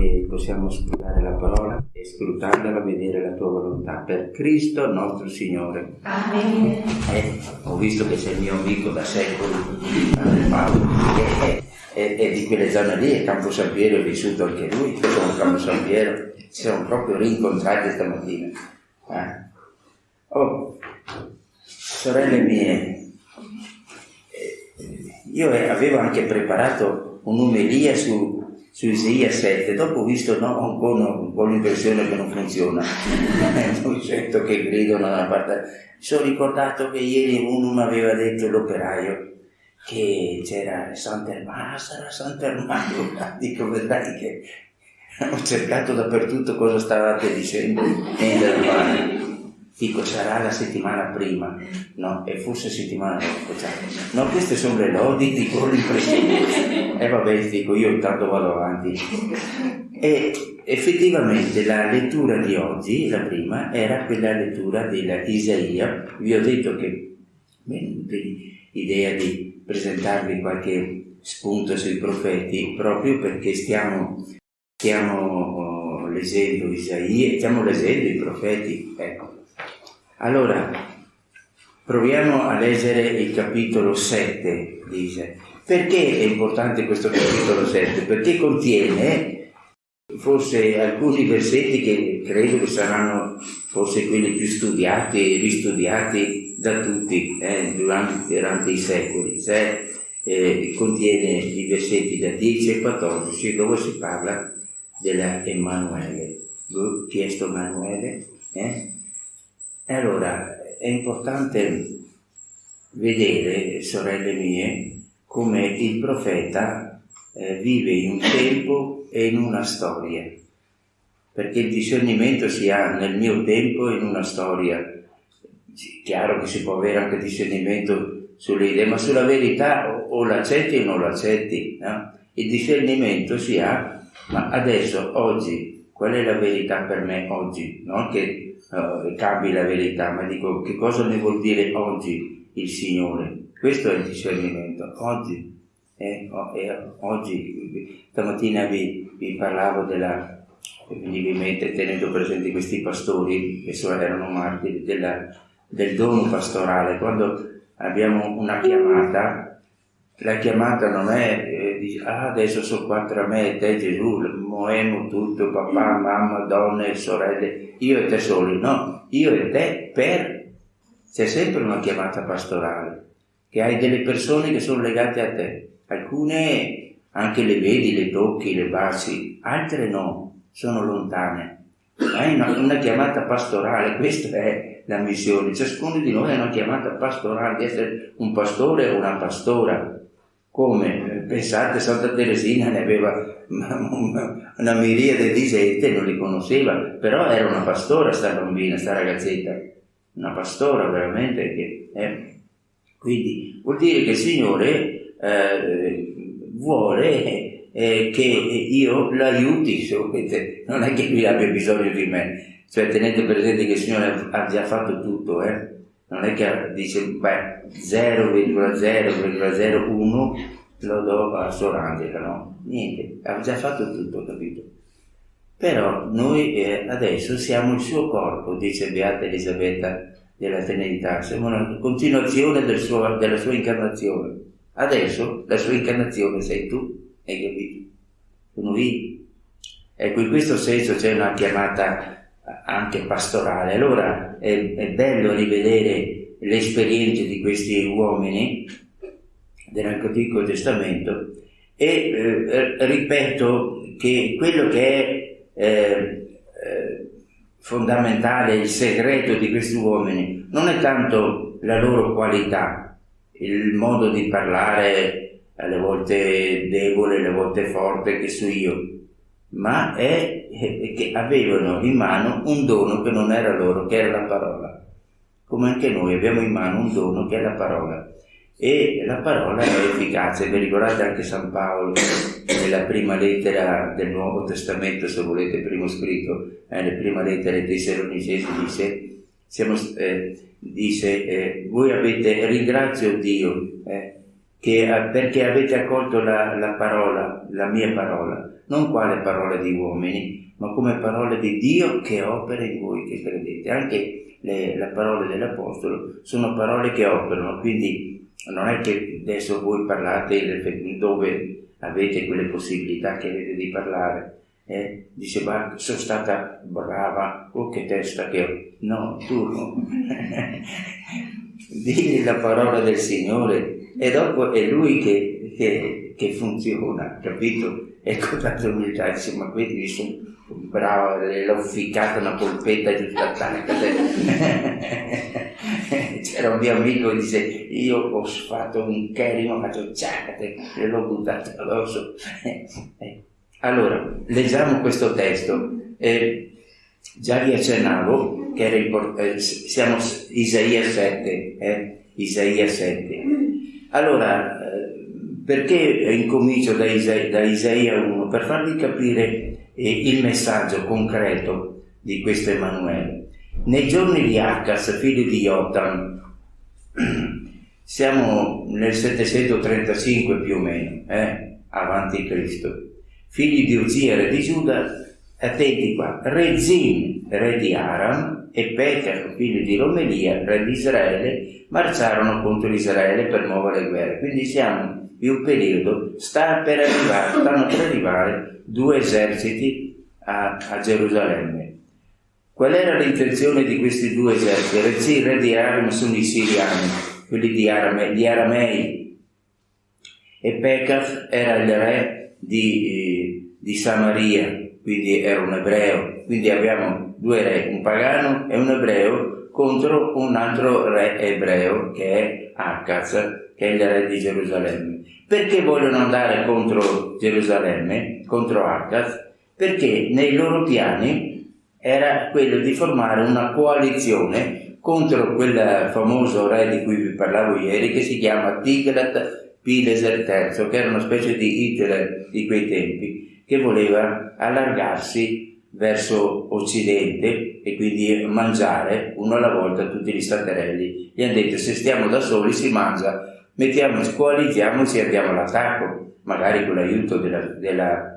che possiamo scrutare la parola e scrutandola vedere la tua volontà per Cristo nostro Signore. Amen. Eh, ho visto che sei il mio amico da secoli, Padre Paolo, che è, di quelle zone lì, a Campo San Piero è vissuto anche lui, a Campo San Piero, ci siamo proprio rincontrati stamattina. Eh. Oh, sorelle mie, eh, io avevo anche preparato un'umelia su su Isaia 7, dopo ho visto no, un, po', un po' l'impressione che non funziona, non sento che gridano da una parte. Sono ricordato che ieri uno mi aveva detto l'operaio che c'era Sant'Ermano, sarà Sant'Ermano, dico vedrai che ho cercato dappertutto cosa stavate dicendo in Germania. Dico, sarà la settimana prima, no? E forse settimana dopo, cioè. No, queste sono le lodi, dico l'impressione. E vabbè, dico, io intanto vado avanti. E effettivamente la lettura di oggi, la prima, era quella lettura della Isaia. Vi ho detto che, bene, l'idea di presentarvi qualche spunto sui profeti, proprio perché stiamo, stiamo oh, leggendo Isaia, stiamo leggendo i profeti, ecco allora, proviamo a leggere il capitolo 7, dice. Perché è importante questo capitolo 7? Perché contiene forse alcuni versetti che credo che saranno forse quelli più studiati e ristudiati da tutti eh, durante, durante, i secoli. Cioè, eh, contiene i versetti da 10 a 14 dove si parla della Emanuele. Chi è sto Emanuele? Eh? E allora è importante vedere, sorelle mie, come il profeta eh, vive in un tempo e in una storia, perché il discernimento si ha nel mio tempo e in una storia. Chiaro che si può avere anche discernimento sulle idee, ma sulla verità o, o l'accetti o non l'accetti. No? Il discernimento si ha, ma adesso, oggi, qual è la verità per me oggi? Non che uh, cambi la verità, ma dico che cosa ne vuol dire oggi il Signore. Questo è il discernimento. Oggi, eh, eh, oggi stamattina vi, vi parlavo della, veniva tenendo presenti questi pastori che erano martiri, della, del dono pastorale. Quando abbiamo una chiamata, la chiamata non è eh, dice, ah adesso sono qua tra me e te Gesù, moemo tutto, papà, mamma, donne, sorelle, io e te soli, no, io e te per... C'è sempre una chiamata pastorale, che hai delle persone che sono legate a te, alcune anche le vedi, le tocchi, le baci, altre no, sono lontane. Hai una, una chiamata pastorale, questa è la missione, ciascuno di noi ha una chiamata pastorale, di essere un pastore o una pastora, come pensate Santa Teresina ne aveva una miriade di gente, non li conosceva, però era una pastora sta bambina, sta ragazzetta, una pastora veramente che... Eh. Quindi vuol dire che il Signore eh, vuole eh, che io l'aiuti, non è che lui abbia bisogno di me, cioè tenete presente che il Signore ha già fatto tutto, eh? non è che dice beh 0,0,01 lo do a Sorangela, no? Niente, ha già fatto tutto, capito? Però noi eh, adesso siamo il suo corpo, dice Beata Elisabetta della Trinità, siamo una continuazione del suo, della sua incarnazione. Adesso la sua incarnazione sei tu, hai capito? Sono io. Ecco, in questo senso c'è una chiamata anche pastorale. Allora è, è bello rivedere le esperienze di questi uomini dell'Antico Testamento e eh, ripeto che quello che è eh, eh, fondamentale, il segreto di questi uomini, non è tanto la loro qualità, il modo di parlare alle volte debole, alle volte forte che so io, ma è che avevano in mano un dono che non era loro, che era la parola. Come anche noi abbiamo in mano un dono che è la parola. E la parola è efficace, vi ricordate anche San Paolo nella prima lettera del Nuovo Testamento, se volete, primo scritto, eh, nella prima lettera ai Tessalonicesi dice, siamo, eh, dice eh, voi avete, ringrazio Dio, eh, che, perché avete accolto la, la parola, la mia parola, non quale parole di uomini, ma come parole di Dio che opera in voi che credete. Anche le, le parole dell'Apostolo sono parole che operano, quindi non è che adesso voi parlate dove avete quelle possibilità che avete di parlare. Eh? Dice, ma sono stata brava, oh che testa che ho. No, tu no. Digli la parola del Signore e dopo è Lui che, che, che funziona, capito? Ecco tanta umiltà, dice, ma vedi, sono brava, l'ho ficcata una polpetta giusto a C'era un mio amico che dice, io ho fatto un cherimo, faccio ciacate, e l'ho buttato addosso. allora, leggiamo questo testo. Eh, già vi accennavo che era importante, eh, siamo Isaia 7, eh? Isaia 7. Allora, eh, perché incomincio da Isaia, da Isaia 1? Per farvi capire eh, il messaggio concreto di questo Emanuele. Nei giorni di Acas, figlio di Jotam, siamo nel 735 più o meno, eh? avanti Cristo, figli di Uzia, re di Giuda, attenti qua, re Zin, re di Aram, e Pekah, figlio di Romelia, re di Israele, marciarono contro Israele per muovere guerre. Quindi siamo in un periodo, sta per arrivare, stanno per arrivare due eserciti a, a Gerusalemme. Qual era l'intenzione di questi due eserciti? Rezzi, re di Aram sono i siriani, quelli di Arame, gli aramei, e Pekah era il re di, di Samaria, quindi era un ebreo. Quindi abbiamo due re, un pagano e un ebreo, contro un altro re ebreo che è Akaz, che è il re di Gerusalemme. Perché vogliono andare contro Gerusalemme, contro Akaz? Perché nei loro piani era quello di formare una coalizione contro quel famoso re di cui vi parlavo ieri che si chiama Tiglat Pileser III, che era una specie di Hitler di quei tempi, che voleva allargarsi verso occidente e quindi mangiare uno alla volta tutti gli staterelli. Gli hanno detto se stiamo da soli si mangia, mettiamo, coalizziamoci e andiamo all'attacco, magari con l'aiuto della, della,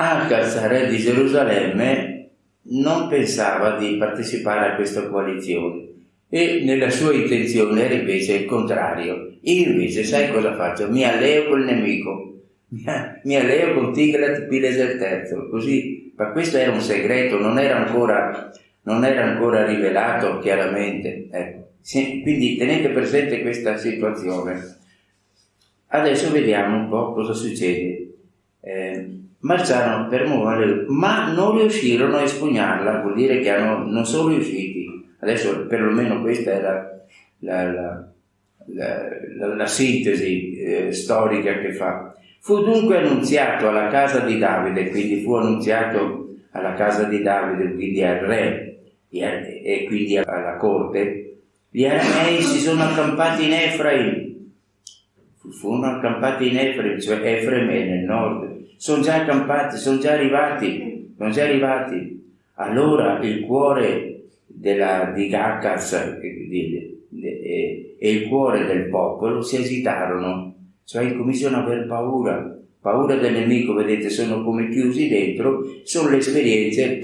Agaz, re di Gerusalemme, non pensava di partecipare a questa coalizione e nella sua intenzione era invece il contrario. Io invece, sai cosa faccio? Mi alleo col nemico, mi alleo con Tiglat Pileser III, così, ma questo era un segreto, non era ancora, non era ancora rivelato chiaramente. Ecco. Quindi tenete presente questa situazione. Adesso vediamo un po' cosa succede. Eh, marciarono per muovere, ma non riuscirono a espugnarla, vuol dire che hanno, non sono riusciti. Adesso perlomeno questa era la, la, la, la sintesi eh, storica che fa. Fu dunque annunziato alla casa di Davide, quindi fu annunziato alla casa di Davide, quindi al re e quindi alla corte, gli aramei si sono accampati in Efraim, furono accampati in Efraim, cioè Efraim è nel nord, sono già accampati, sono già arrivati, sono già arrivati. Allora il cuore della, di Gaccas e, e il cuore del popolo si agitarono, cioè incominciano ad aver paura, paura del nemico, vedete, sono come chiusi dentro, sono le esperienze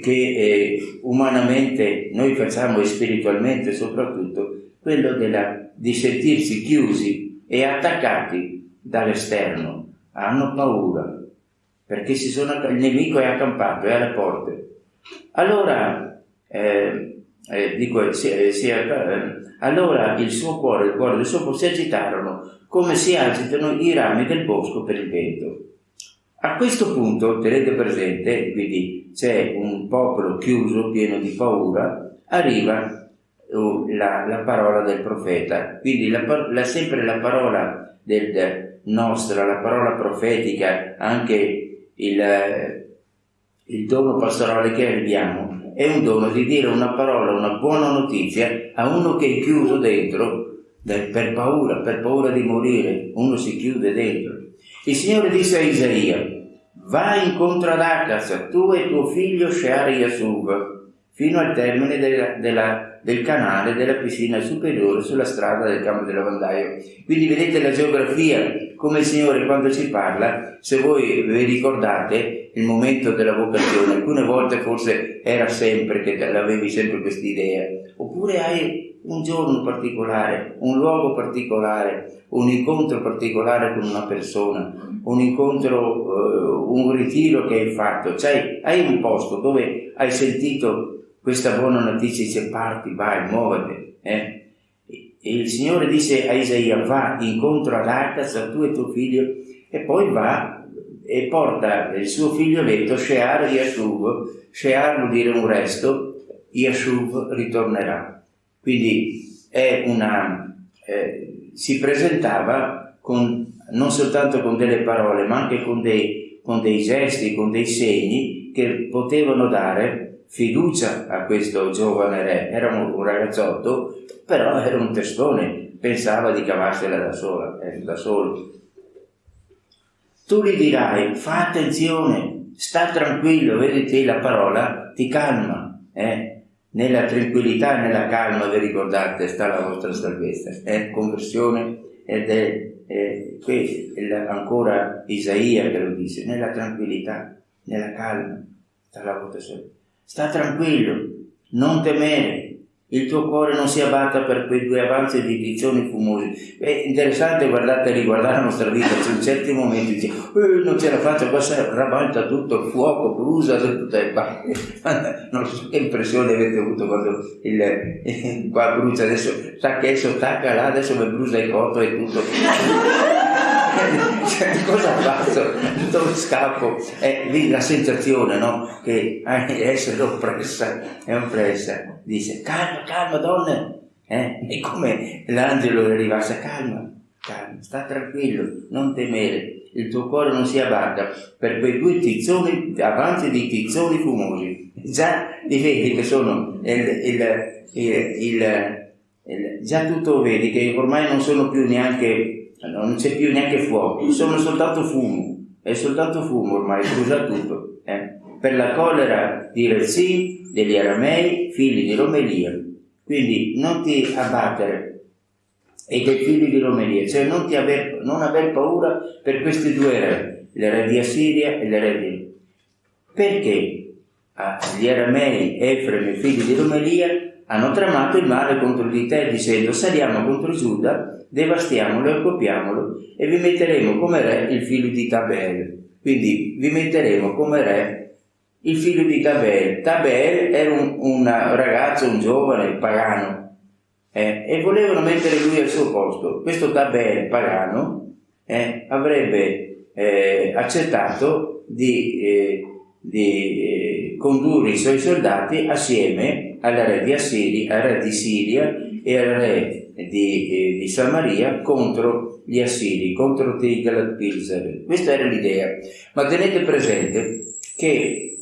che eh, umanamente noi facciamo e spiritualmente soprattutto, quello della, di sentirsi chiusi e attaccati dall'esterno hanno paura, perché sono, il nemico è accampato, è alle porte. Allora, eh, eh, dico, si, eh, si, eh, allora il suo cuore, il cuore del suo cuore si agitarono come si agitano i rami del bosco per il vento. A questo punto, tenete presente, quindi c'è un popolo chiuso, pieno di paura, arriva uh, la, la, parola del profeta, quindi la, la, sempre la parola del, nostra, la parola profetica, anche il, il dono pastorale che abbiamo, è un dono di dire una parola, una buona notizia a uno che è chiuso dentro per paura, per paura di morire, uno si chiude dentro. Il Signore disse a Isaia, vai incontro ad Acas, tu e tuo figlio Shear Yasub, fino al termine della, della del canale della piscina superiore sulla strada del campo del lavandaio. Quindi vedete la geografia, come il Signore quando ci parla, se voi vi ricordate il momento della vocazione, alcune volte forse era sempre che avevi sempre questa idea, oppure hai un giorno particolare, un luogo particolare, un incontro particolare con una persona, un incontro, uh, un ritiro che hai fatto, cioè hai un posto dove hai sentito questa buona notizia, dice parti, vai, muovete. Eh? E il Signore dice a Isaia, va incontro ad Acaz, tu e tuo figlio, e poi va e porta il suo figlioletto, Shear Yashuv, Shear vuol dire un resto, Yashuv ritornerà. Quindi una, eh, si presentava con, non soltanto con delle parole, ma anche con dei, con dei gesti, con dei segni che potevano dare fiducia a questo giovane re. Era un, un ragazzotto, però era un testone, pensava di cavarsela da, sola, eh, da solo. Tu gli dirai, fa attenzione, sta tranquillo, vedi te la parola ti calma, eh? nella tranquillità e nella calma, vi ricordate, sta la vostra salvezza. È conversione ed è, è qui ancora Isaia che lo dice, nella tranquillità, nella calma, sta la vostra salvezza. Sta tranquillo, non temere, il tuo cuore non si abbatta per quei due avanzi di dizioni fumosi. È interessante guardate riguardare la nostra vita, in certi momenti dice, eh, non ce la faccio, qua si rabalta tutto il fuoco, brucia tutte le parti. Non so che impressione avete avuto quando il, il qua brucia, adesso sa che adesso tacca là, adesso mi brucia il cotto e tutto. cioè, cosa faccio? Dove scappo? È lì la sensazione, no? Che essere oppressa, è oppressa. Dice, calma, calma, donne. Eh? E come l'angelo le arrivasse, calma, calma, sta tranquillo, non temere, il tuo cuore non si abbatta per quei due tizzoni, avanti di tizzoni fumosi. Già li vedi che sono il, il, il, il, già tutto vedi che ormai non sono più neanche non c'è più neanche fuoco, sono soltanto fumo, è soltanto fumo ormai, brucia tutto. Eh? Per la collera di Rezin, degli aramei, figli di Romelia. Quindi non ti abbattere e dei figli di Romelia, cioè non, aver, non aver paura per questi due re, re di Assiria e re di... Perché gli aramei, Efrem e figli di Romelia hanno tramato il male contro di te dicendo saliamo contro Giuda devastiamolo e occupiamolo e vi metteremo come re il figlio di Tabel. Quindi vi metteremo come re il figlio di Tabel. Tabel era un, un ragazzo, un giovane pagano eh, e volevano mettere lui al suo posto. Questo Tabel pagano eh, avrebbe eh, accettato di, eh, di eh, condurre i suoi soldati assieme al re di Assiria, al re di Siria e al re di, eh, di Samaria contro gli Assiri, contro Tiglat-Pilser. Questa era l'idea. Ma tenete presente che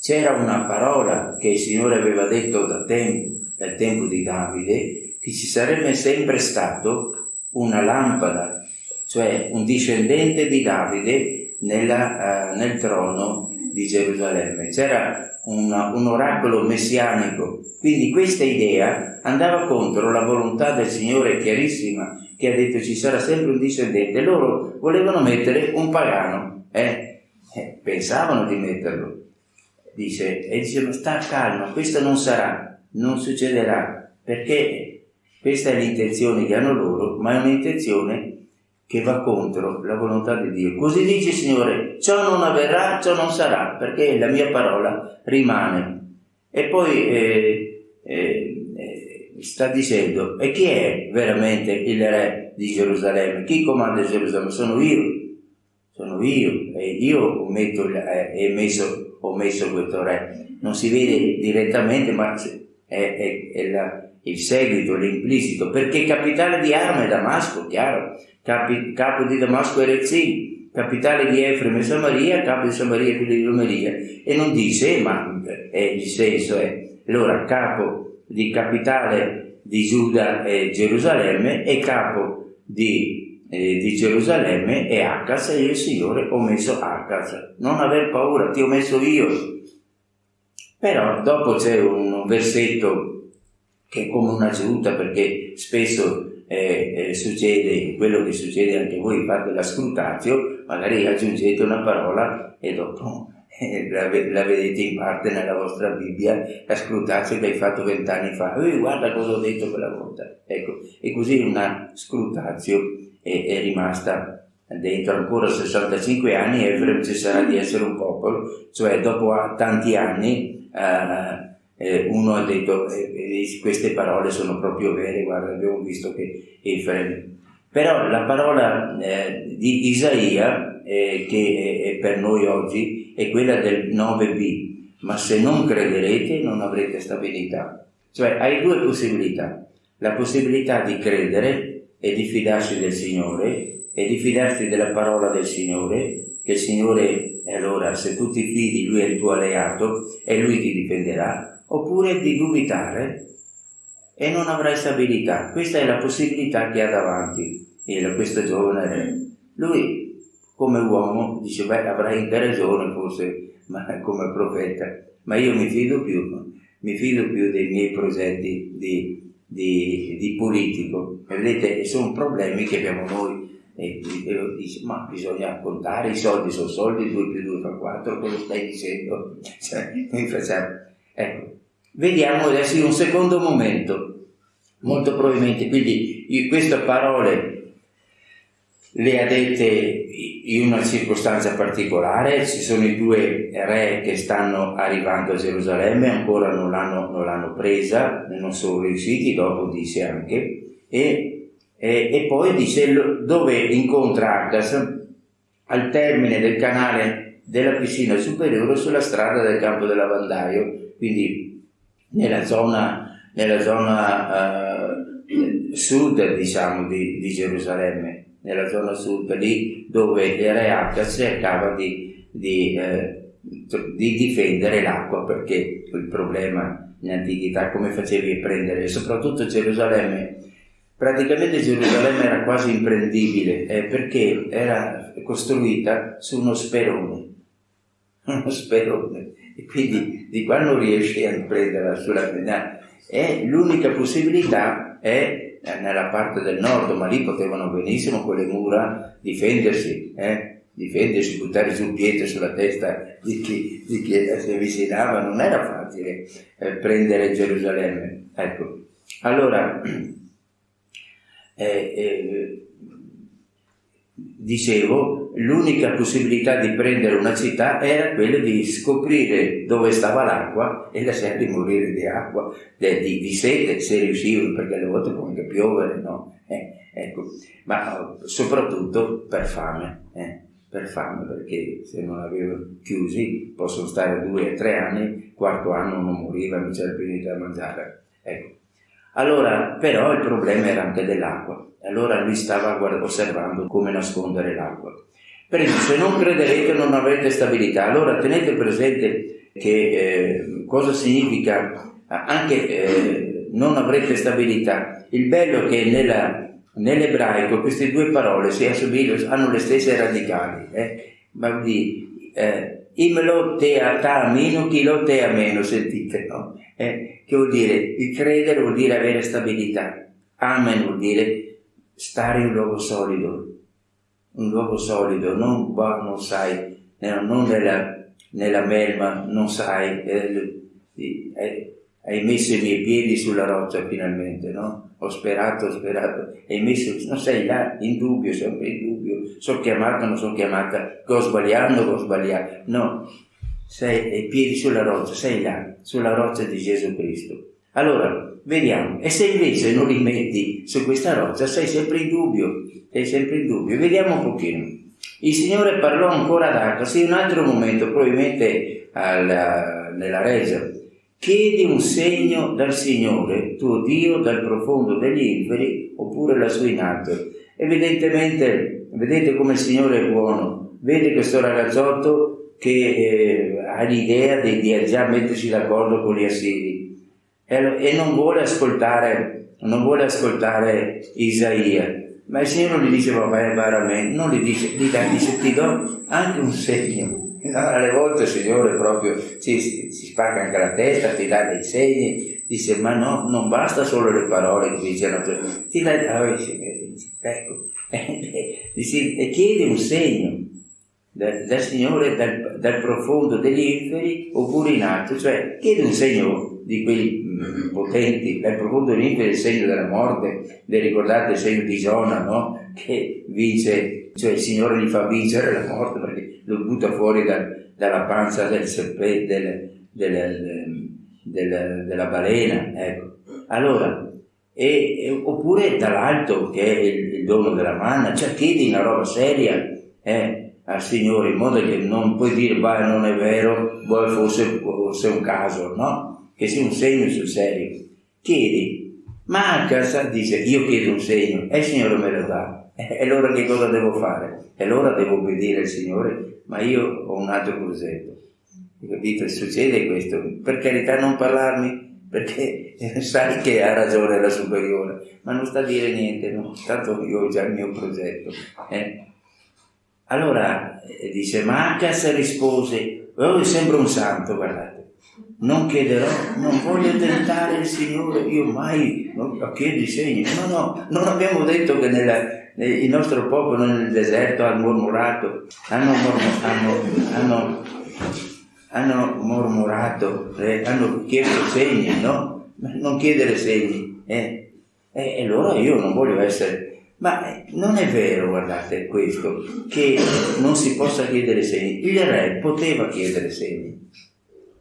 c'era una parola che il Signore aveva detto da tempo, dal tempo di Davide, che ci sarebbe sempre stato una lampada, cioè un discendente di Davide nella, uh, nel trono di Gerusalemme. C'era una, un oracolo messianico. Quindi questa idea andava contro la volontà del Signore chiarissima che ha detto ci sarà sempre un discendente. Loro volevano mettere un pagano, eh? Eh, pensavano di metterlo. Dice, e dicevano sta calma, questo non sarà, non succederà, perché questa è l'intenzione che hanno loro, ma è un'intenzione che va contro la volontà di Dio. Così dice il Signore, ciò non avverrà, ciò non sarà, perché la mia parola rimane. E poi eh, eh, eh, sta dicendo, e chi è veramente il re di Gerusalemme? Chi comanda Gerusalemme? Sono io, sono io, e io ho, metto, eh, messo, ho messo questo re. Non si vede direttamente, ma è, è, è la, il seguito, l'implicito, perché capitale di arma è Damasco, chiaro, capi, capo di Damasco è Rezin, capitale di Efrem e Samaria, capo di Samaria e di Romeria, e non dice, ma è il senso è, allora capo di capitale di Giuda è Gerusalemme e capo di, eh, di Gerusalemme è Acaz e io il Signore ho messo Acaz. Non aver paura, ti ho messo io. Però dopo c'è un versetto che è come un'aggiunta perché spesso eh, eh, succede quello che succede anche voi, fate la scrutatio, magari aggiungete una parola e dopo eh, la, la, vedete in parte nella vostra Bibbia, la scrutatio che hai fatto vent'anni fa, e guarda cosa ho detto quella volta. Ecco, e così una scrutatio è, è rimasta dentro ancora 65 anni Efrem cesserà di essere un popolo, cioè dopo tanti anni eh, eh, uno ha detto eh, eh, queste parole sono proprio vere, guarda abbiamo visto che Efrem... Però la parola eh, di Isaia, eh, che è, per noi oggi, è quella del 9b, ma se non crederete non avrete stabilità. Cioè hai due possibilità, la possibilità di credere e di fidarsi del Signore e di fidarti della parola del Signore, che il Signore, allora se tu ti fidi, Lui è il tuo alleato e Lui ti difenderà, oppure di dubitare e non avrai stabilità. Questa è la possibilità che ha davanti il, questo giovane re. Lui, come uomo, dice, beh, avrai anche ragione forse, ma come profeta, ma io mi fido più, mi fido più dei miei progetti di, di, di politico. Vedete, sono problemi che abbiamo noi e, e dice ma bisogna contare i soldi sono soldi 2 più 2 fa 4 cosa stai dicendo cioè, noi facciamo ecco vediamo adesso in un secondo momento. Molto probabilmente quindi queste parole le ha dette in una circostanza particolare, ci sono i due re che stanno arrivando a Gerusalemme, ancora non l'hanno, presa, non sono riusciti, dopo dice anche, e e, e poi dice dove incontra Argas al termine del canale della piscina superiore sulla strada del campo del lavandaio, quindi nella zona, nella zona uh, sud diciamo di, di, Gerusalemme, nella zona sud, lì dove il re Argas cercava di, di, eh, di difendere l'acqua perché il problema in antichità come facevi a prendere, soprattutto Gerusalemme. Praticamente Gerusalemme era quasi imprendibile eh, perché era costruita su uno sperone, uno sperone, e quindi di qua non riesci a prenderla sulla penale. E l'unica possibilità è eh, nella parte del nord, ma lì potevano benissimo con le mura difendersi, eh? difendersi, buttare sul pietre sulla testa di chi, di chi si avvicinava, non era facile eh, prendere Gerusalemme. Ecco. Allora, eh, eh, dicevo, l'unica possibilità di prendere una città era quella di scoprire dove stava l'acqua e lasciarli morire di acqua, di, di, di sete se riuscivano, perché alle volte può anche piovere, no? Eh, ecco. Ma soprattutto per fame, eh? per fame, perché se non avevano chiusi possono stare due o tre anni, quarto anno non moriva, non c'era più niente da mangiare. Ecco. Allora, però il problema era anche dell'acqua. Allora lui stava osservando come nascondere l'acqua. Per esempio, se non crederete non avrete stabilità. Allora tenete presente che eh, cosa significa anche eh, non avrete stabilità. Il bello è che nella, nell'ebraico queste due parole si assomigliano, hanno le stesse radicali. Eh? Ma di, eh, Imlo te a ta meno, chi lo te a meno, sentite, no? Eh, che vuol dire? Il credere vuol dire avere stabilità. Amen vuol dire stare in un luogo solido. Un luogo solido, non qua non sai, non nella, nella melma, non sai, eh, eh, hai messo i miei piedi sulla roccia finalmente, no? Ho sperato, ho sperato, hai messo, non sei là, in dubbio, sempre in dubbio, sono chiamata, non sono chiamata, che ho sbagliato, che ho sbagliato, no, sei i piedi sulla roccia, sei là, sulla roccia di Gesù Cristo. Allora, vediamo, e se invece non li metti su questa roccia, sei sempre in dubbio, sei sempre in dubbio, vediamo un pochino. Il Signore parlò ancora ad Acca, sì, un altro momento, probabilmente alla, nella Regia, Chiedi un segno dal Signore, tuo Dio, dal profondo degli inferi, oppure lassù in alto. Evidentemente, vedete come il Signore è buono. Vede questo ragazzotto che eh, ha l'idea di, di, già mettersi d'accordo con gli assiri e, e non vuole ascoltare, non vuole ascoltare Isaia. Ma il Signore gli dice, vabbè, veramente, non gli dice, gli dà, dice, ti do anche un segno. Alle volte il Signore proprio si, si, si spacca anche la testa, ti dà dei segni, dice, ma no, non basta solo le parole che dice, ti dà, ah, dice, ecco, dice, e chiede un segno dal, dal Signore dal, dal, profondo degli inferi oppure in alto, cioè chiede un segno di quelli mm, potenti, dal profondo degli inferi il segno della morte, vi ricordate il segno di Giona, no? Che vince, cioè il Signore gli fa vincere la morte perché lo butta fuori dal, dalla panza del serpente, del, del, del, della balena, ecco. Allora, e, e, oppure dall'alto che è il, il dono della manna, cioè chiedi una roba seria, eh? al Signore in modo che non puoi dire, beh, non è vero, poi fosse, fosse un caso, no? Che sia un segno sul serio. Chiedi, ma a casa dice, io chiedo un segno e il Signore me lo dà. E allora che cosa devo fare? E allora devo obbedire al Signore, ma io ho un altro progetto. Capito? Succede questo. Per carità non parlarmi, perché sai che ha ragione la superiore, ma non sta a dire niente, no? tanto io ho già il mio progetto. Eh? Allora eh, dice, ma Acas rispose, oh, sembra un santo, guardate, non chiederò, non voglio tentare il Signore, io mai non chiedo i segni. No, no, non abbiamo detto che nella, il nostro popolo nel deserto ha mormorato, hanno, hanno, hanno, hanno mormorato, eh, hanno chiesto segni, no? Non chiedere segni. Eh. E allora io non voglio essere ma eh, non è vero, guardate, questo, che non si possa chiedere segni. Il re poteva chiedere segni.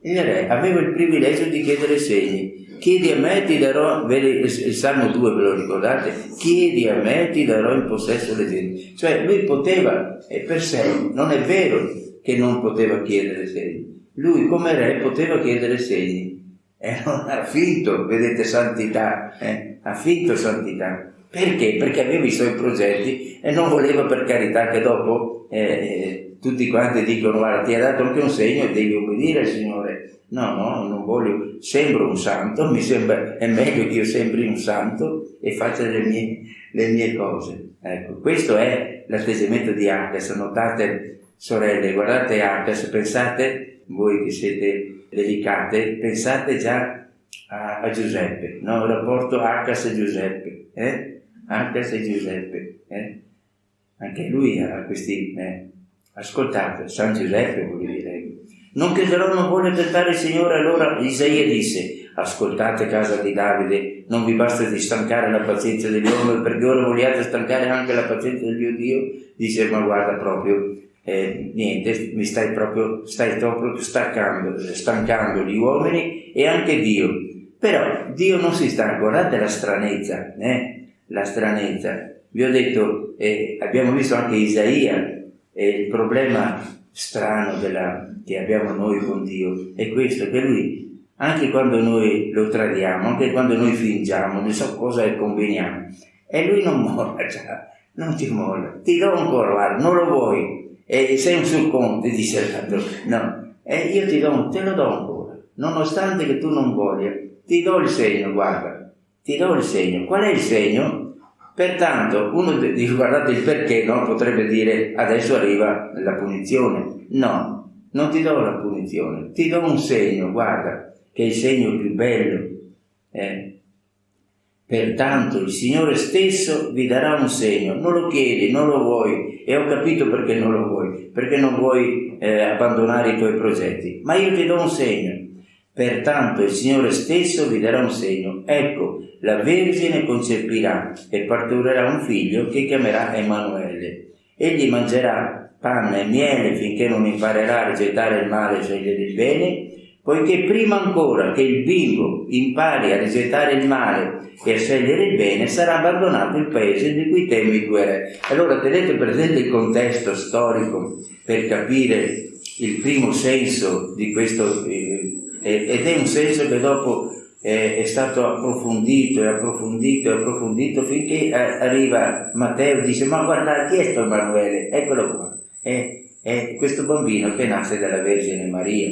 Il re aveva il privilegio di chiedere segni. Chiedi a me, ti darò, il Salmo 2 ve lo ricordate? Chiedi a me, ti darò in possesso le genti. Cioè lui poteva, e per sé, non è vero che non poteva chiedere segni. Lui come re poteva chiedere segni. E non ha finto, vedete, santità, eh? ha finto santità. Perché? Perché aveva i suoi progetti e non voleva per carità che dopo eh, eh, tutti quanti dicono guarda ti ha dato anche un segno e devi obbedire al Signore. No, no, non voglio, sembro un santo, mi sembra, è meglio che io sembri un santo e faccia le mie, le mie cose. Ecco, questo è l'atteggiamento di Arcas, notate sorelle, guardate Arcas, pensate, voi che siete delicate, pensate già a, a Giuseppe, no? il rapporto Arcas e Giuseppe. Eh? anche se Giuseppe, eh? anche lui ha questi, eh? ascoltate, San Giuseppe vuol dire, non chiederò, non vuole tentare il Signore, allora Isaia disse, ascoltate casa di Davide, non vi basta di stancare la pazienza degli uomini, perché ora vogliate stancare anche la pazienza del mio Dio, dice, ma guarda proprio, eh, niente, mi stai proprio, stai proprio stancando, stancando gli uomini e anche Dio. Però Dio non si stanca, guardate la stranezza, eh? la stranezza. Vi ho detto, eh, abbiamo visto anche Isaia, eh, il problema strano della, che abbiamo noi con Dio è questo, che Lui, anche quando noi lo tradiamo, anche quando noi fingiamo, non so cosa conveniamo, e Lui non molla già, non ti molla, ti do ancora, guarda, non lo vuoi, e sei un sul conte, dice l'altro, no, e io ti do, te lo do ancora, nonostante che tu non voglia, ti do il segno, guarda, ti do il segno. Qual è il segno? Pertanto, uno dice guardate il perché, no? Potrebbe dire adesso arriva la punizione. No, non ti do la punizione, ti do un segno, guarda, che è il segno più bello. Eh? Pertanto il Signore stesso vi darà un segno, non lo chiedi, non lo vuoi, e ho capito perché non lo vuoi, perché non vuoi eh, abbandonare i tuoi progetti, ma io ti do un segno. Pertanto il Signore stesso vi darà un segno. Ecco, la Vergine concepirà e partorirà un figlio che chiamerà Emanuele. Egli mangerà panna e miele finché non imparerà a rigettare il male e scegliere il bene, poiché prima ancora che il bimbo impari a rigettare il male e a scegliere il bene, sarà abbandonato il paese di cui temi il re. Allora tenete presente il contesto storico per capire il primo senso di questo eh, ed è un senso che dopo è stato approfondito e approfondito e approfondito finché arriva Matteo e dice ma guarda chi è sto Emanuele? Eccolo qua, è, è questo bambino che nasce dalla Vergine Maria.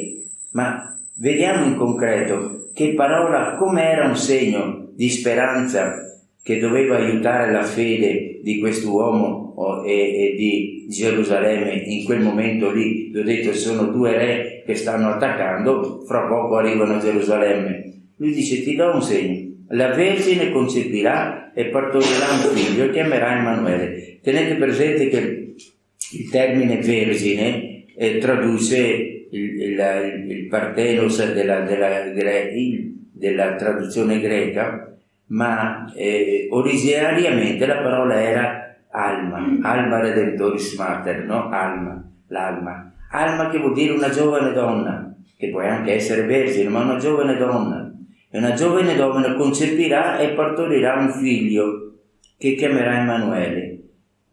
Ma vediamo in concreto che parola, come era un segno di speranza che doveva aiutare la fede di quest'uomo e, e, di Gerusalemme in quel momento lì, vi ho detto sono due re che stanno attaccando, fra poco arrivano a Gerusalemme. Lui dice ti do un segno, la Vergine concepirà e partorirà un figlio e chiamerà Emanuele. Tenete presente che il termine vergine eh, traduce il, il, il partenos della, della, della, della, traduzione greca, ma eh, originariamente la parola era alma, alma redemptoris mater, no? Alma, l'alma. Alma che vuol dire una giovane donna, che può anche essere vergine, ma una giovane donna e una giovane donna concepirà e partorirà un figlio che chiamerà Emanuele.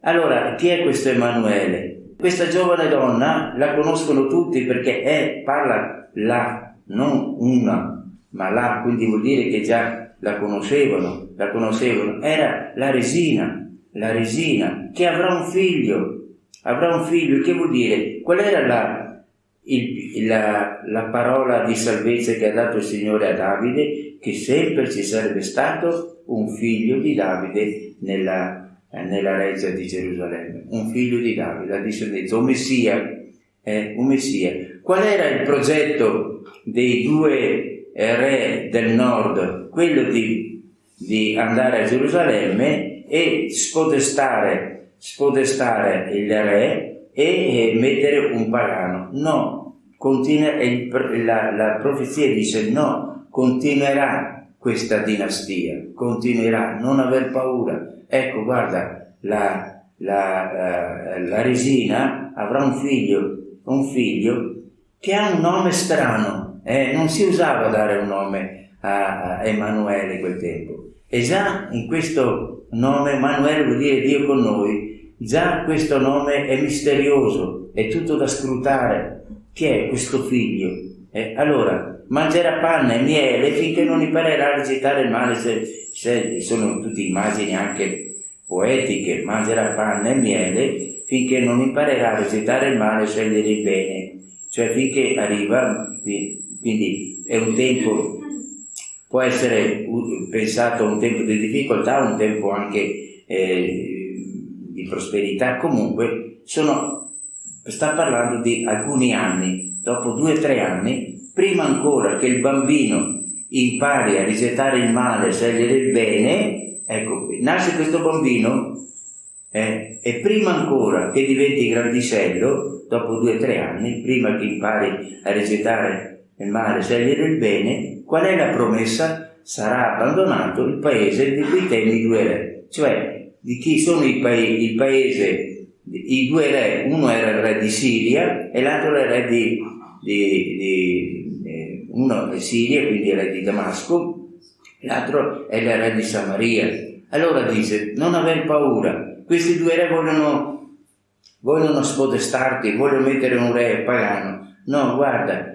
Allora, chi è questo Emanuele? Questa giovane donna la conoscono tutti perché è, parla la, non una, ma la, quindi vuol dire che già la conoscevano, la conoscevano. Era la resina, la resina, che avrà un figlio, avrà un figlio, che vuol dire? Qual era la, il, la, la, parola di salvezza che ha dato il Signore a Davide, che sempre ci sarebbe stato un figlio di Davide nella, nella reggia di Gerusalemme, un figlio di Davide, la discendenza, un Messia, eh, un Messia. Qual era il progetto dei due re del nord? Quello di, di andare a Gerusalemme e spodestare, spodestare il re e mettere un pagano. No, continua, la, la profezia dice no, continuerà questa dinastia, continuerà, non aver paura. Ecco, guarda, la, la, uh, la resina avrà un figlio, un figlio che ha un nome strano, eh? non si usava dare un nome a, a Emanuele quel tempo. E già in questo nome Emanuele vuol dire Dio con noi, Già questo nome è misterioso, è tutto da scrutare. Chi è questo figlio? Eh, allora, mangerà panna e miele finché non imparerà a recitare il male, se, se, sono tutte immagini anche poetiche, mangerà panna e miele finché non imparerà a recitare il male e scegliere il bene, cioè finché arriva, quindi è un tempo, può essere pensato un tempo di difficoltà, un tempo anche eh, di prosperità, comunque sono, sta parlando di alcuni anni, dopo due o tre anni, prima ancora che il bambino impari a rigettare il male, a scegliere il bene, ecco nasce questo bambino eh, e prima ancora che diventi grandicello, dopo due o tre anni, prima che impari a rigettare il male, scegliere il bene, qual è la promessa? Sarà abbandonato il paese di cui temi due re. Cioè, di chi sono i paesi, il paese, i due re, uno era il re di Siria e l'altro era il re di, di, di uno è Siria, quindi re di Damasco, l'altro è il re di Samaria. Allora dice, non aver paura, questi due re vogliono, vogliono spodestarti, vogliono mettere un re pagano. No, guarda,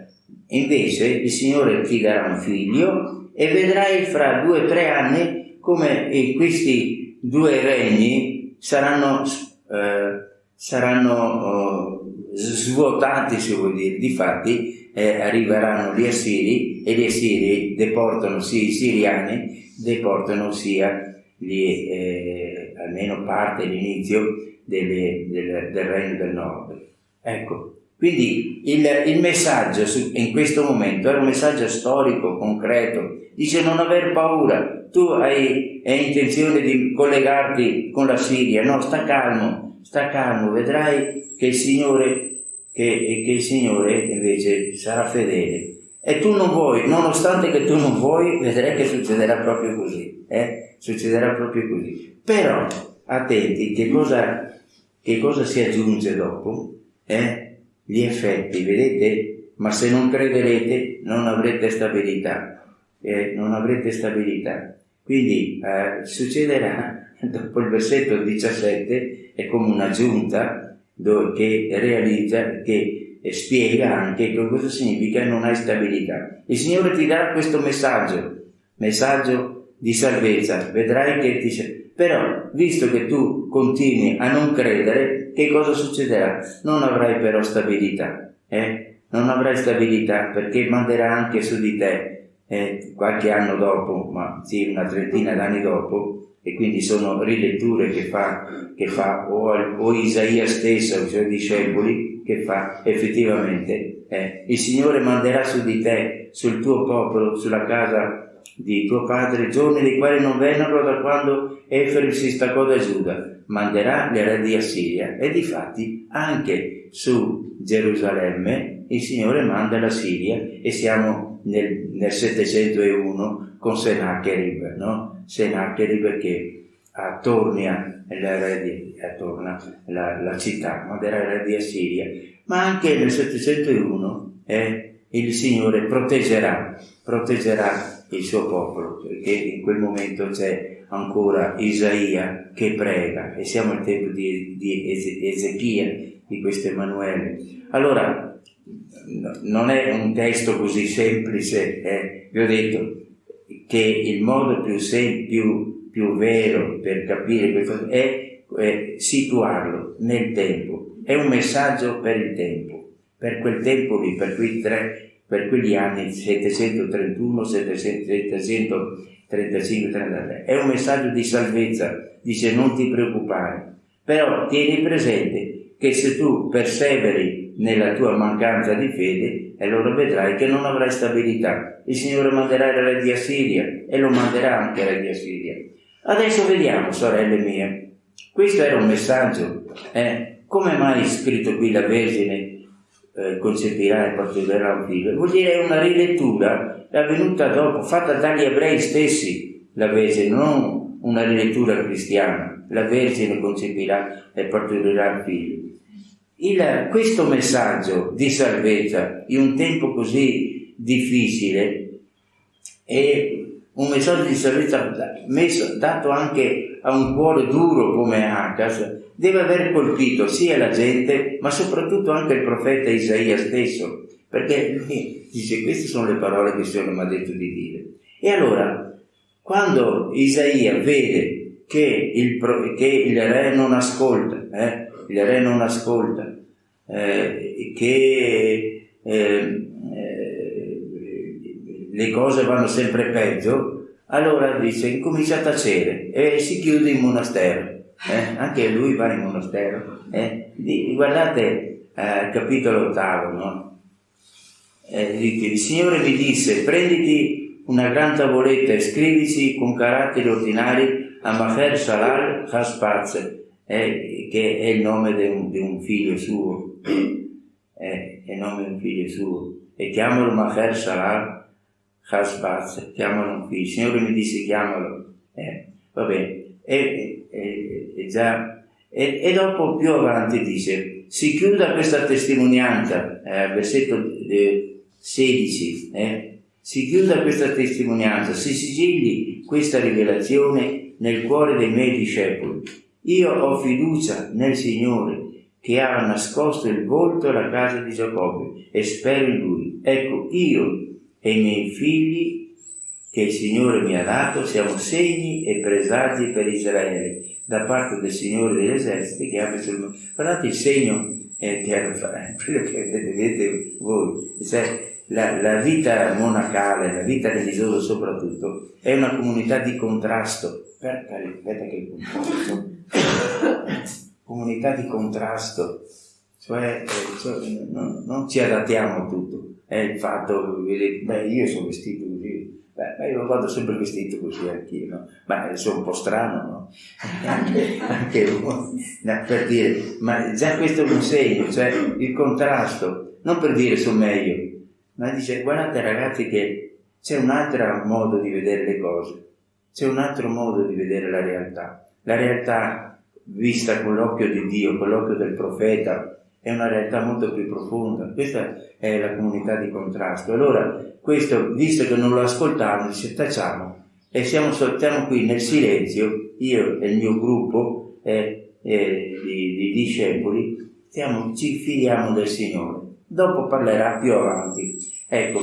invece il Signore ti darà un figlio e vedrai fra due o tre anni come questi due regni saranno, eh, saranno eh, svuotati, se vuol dire. Difatti eh, arriveranno gli assiri e gli assiri deportano sia i siriani, deportano sia gli, eh, almeno parte, l'inizio del regno del nord. Ecco, quindi il, il, messaggio in questo momento era un messaggio storico, concreto. Dice non aver paura, tu hai, hai intenzione di collegarti con la Siria, no, sta calmo, sta calmo, vedrai che il Signore, che, che il Signore invece sarà fedele. E tu non vuoi, nonostante che tu non vuoi, vedrai che succederà proprio così. Eh? Succederà proprio così. Però, attenti, che cosa, che cosa si aggiunge dopo? Eh? Gli effetti, vedete? Ma se non crederete non avrete stabilità. Eh, non avrete stabilità. Quindi eh, succederà, dopo il versetto 17, è come un'aggiunta che realizza, che spiega anche cosa significa non hai stabilità. Il Signore ti darà questo messaggio, messaggio di salvezza, vedrai che ti... Però, visto che tu continui a non credere, che cosa succederà? Non avrai però stabilità, eh? Non avrai stabilità perché manderà anche su di te eh, qualche anno dopo, ma sì, una trentina d'anni dopo, e quindi sono riletture che fa, che fa o, o, Isaia stesso i suoi discepoli che fa effettivamente eh, il Signore manderà su di te, sul tuo popolo, sulla casa di tuo padre, giorni dei quali non vennero da quando Efraim si staccò da Giuda, manderà le re di Assiria e difatti anche su Gerusalemme il Signore manda la Siria e siamo nel, nel 701 con Sennacherib, no? Sennacherib che attorna la, la città, manderà il re di Assiria, ma anche nel 701 eh, il Signore proteggerà, proteggerà il suo popolo, perché in quel momento c'è ancora Isaia che prega e siamo al tempo di, di Ezechia, di questo Emanuele. Allora, non è un testo così semplice, eh. vi ho detto che il modo più, sem- più, più vero per capire questo è, è situarlo nel tempo, è un messaggio per il tempo, per quel tempo lì, per quei tre per quegli anni 731, 735, 33. È un messaggio di salvezza, dice non ti preoccupare, però tieni presente che se tu perseveri nella tua mancanza di fede, allora vedrai che non avrai stabilità. Il Signore manderà il re di Assiria e lo manderà anche il re di Assiria. Adesso vediamo, sorelle mie, questo era un messaggio. Eh? Come mai è scritto qui la Vergine eh, concepirà e partorirà un figlio? Vuol dire una rilettura, avvenuta dopo, fatta dagli ebrei stessi, la Vergine, non una rilettura cristiana. La Vergine concepirà e partorirà un figlio il, questo messaggio di salvezza in un tempo così difficile è un messaggio di salvezza messo, dato anche a un cuore duro come Acas, deve aver colpito sia la gente, ma soprattutto anche il profeta Isaia stesso, perché lui dice queste sono le parole che il Signore mi ha detto di dire. E allora, quando Isaia vede che il, che il re non ascolta, eh, il re non ascolta, eh, che eh, eh, le cose vanno sempre peggio, allora dice incomincia a tacere e si chiude in monastero. Eh? Anche lui va in monastero. Eh? Guardate eh, capitolo ottavo, no? il Signore mi disse prenditi una gran tavoletta e scrivici con caratteri ordinari a Maher Shalal Haspaz, eh, che è il nome di un, di un figlio suo, eh, è il nome di un figlio suo, e chiamalo Maher Salah Hasbaz, chiamalo un figlio. Il Signore mi disse chiamalo, eh, va bene, e, e, e e, e, dopo più avanti dice, si chiuda questa testimonianza, eh, versetto 16, eh, si chiuda questa testimonianza, si sigilli questa rivelazione nel cuore dei miei discepoli io ho fiducia nel Signore che ha nascosto il volto alla casa di Giacobbe e spero in lui. Ecco, io e i miei figli che il Signore mi ha dato siamo segni e presagi per Israele da parte del Signore degli eserciti che apre sul mondo. Guardate il segno eh, quello che vedete voi, cioè la, la, vita monacale, la vita religiosa soprattutto, è una comunità di contrasto. Aspetta, che comunità di contrasto, cioè, cioè non, non, ci adattiamo a tutto. È il fatto, beh, io sono vestito beh, io vado sempre vestito così anch'io, no? Beh, sono un po' strano, no? anche, anche no, per dire, ma già questo è un segno, cioè il contrasto, non per dire sono meglio, ma dice, guardate ragazzi che c'è un altro modo di vedere le cose, c'è un altro modo di vedere la realtà. La realtà vista con l'occhio di Dio, con l'occhio del profeta, è una realtà molto più profonda. Questa è la comunità di contrasto. Allora, questo, visto che non lo ascoltavano, dice tacciamo e siamo, stiamo qui nel silenzio, io e il mio gruppo eh, eh, di, di, discepoli, stiamo, ci fidiamo del Signore. Dopo parlerà più avanti. Ecco,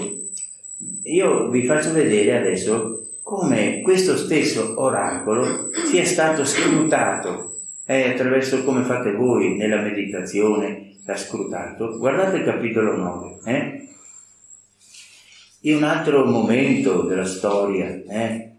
io vi faccio vedere adesso come questo stesso oracolo sia stato scrutato eh, attraverso come fate voi nella meditazione, l'ha scrutato. Guardate il capitolo 9. Eh? In un altro momento della storia, eh,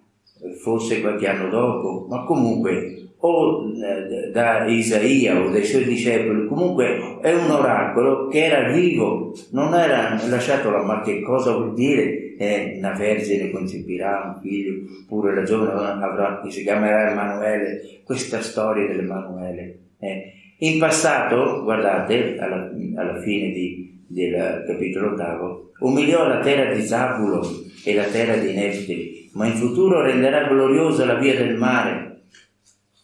forse qualche anno dopo, ma comunque o eh, da Isaia o dai suoi discepoli, comunque è un oracolo che era vivo, non era lasciato là, ma che cosa vuol dire? Eh, una vergine concepirà un figlio, pure la giovane avrà, si chiamerà Emanuele, questa storia dell'Emanuele. Eh. In passato, guardate, alla, alla fine di, del capitolo ottavo, umiliò la terra di Zabulo e la terra di Neftali, ma in futuro renderà gloriosa la via del mare